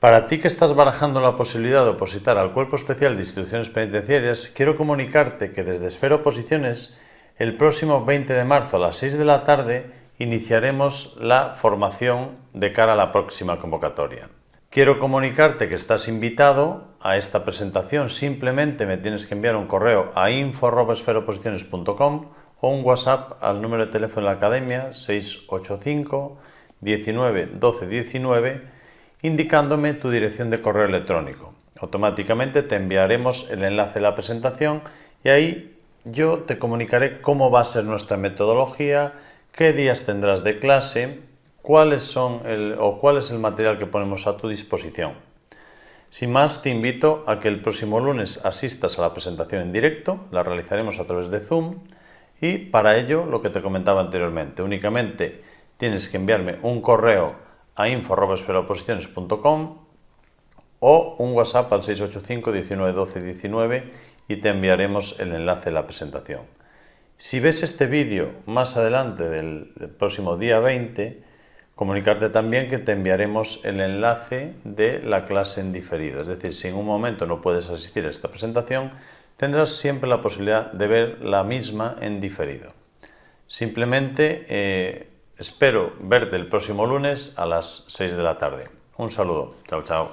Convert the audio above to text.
Para ti que estás barajando la posibilidad de opositar al Cuerpo Especial de Instituciones Penitenciarias, quiero comunicarte que desde Esfera Oposiciones, el próximo 20 de marzo a las 6 de la tarde, iniciaremos la formación de cara a la próxima convocatoria. Quiero comunicarte que estás invitado a esta presentación, simplemente me tienes que enviar un correo a info.esferoposiciones.com o un WhatsApp al número de teléfono de la Academia 685 19 12 19 indicándome tu dirección de correo electrónico. Automáticamente te enviaremos el enlace de la presentación y ahí yo te comunicaré cómo va a ser nuestra metodología, qué días tendrás de clase, cuáles son el, o cuál es el material que ponemos a tu disposición. Sin más, te invito a que el próximo lunes asistas a la presentación en directo, la realizaremos a través de Zoom y para ello, lo que te comentaba anteriormente, únicamente tienes que enviarme un correo a info.esperoposiciones.com o un WhatsApp al 685 19 12 19 y te enviaremos el enlace de la presentación. Si ves este vídeo más adelante del, próximo día 20, comunicarte también que te enviaremos el enlace de la clase en diferido. Es decir, si en un momento no puedes asistir a esta presentación, tendrás siempre la posibilidad de ver la misma en diferido. Simplemente eh, Espero verte el próximo lunes a las 6 de la tarde. Un saludo. Chao, chao.